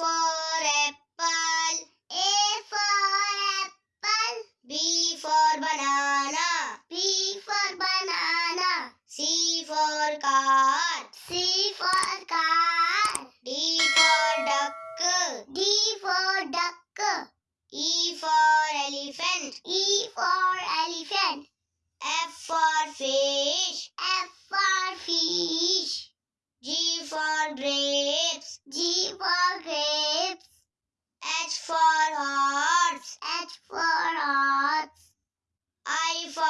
for apple. A for apple. B for banana. B for banana. C for car. C for car. D for duck. D for duck. E for elephant. E for elephant. F for fish. F for fish. G for grapes. G for grapes. H for horse. H for horse. I for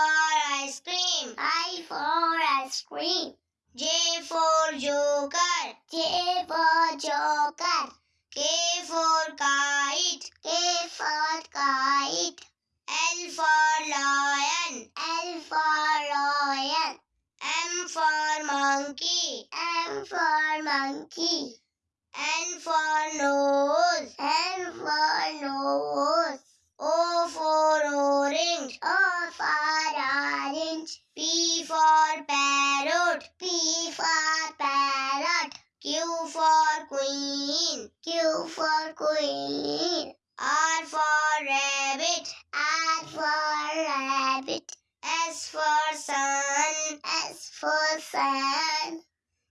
ice cream. I for ice cream. J for joker. J for joker. K for kite. K for kite. L for lion. L for lion. M for monkey. M for monkey. N for nose. N for parrot. P for parrot. Q for queen. Q for queen. R for rabbit. R for rabbit. S for sun. S for sun.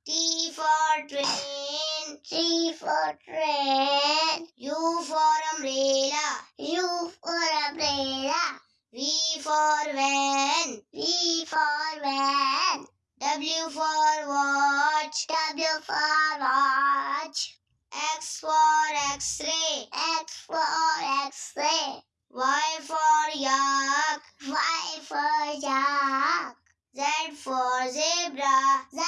T for train. T for train. U for umbrella. U for umbrella. V for van. V for van. W for watch. W for watch. X for x-ray. X for X-ray. Y for yak. Y for yak. Z for zebra. Z.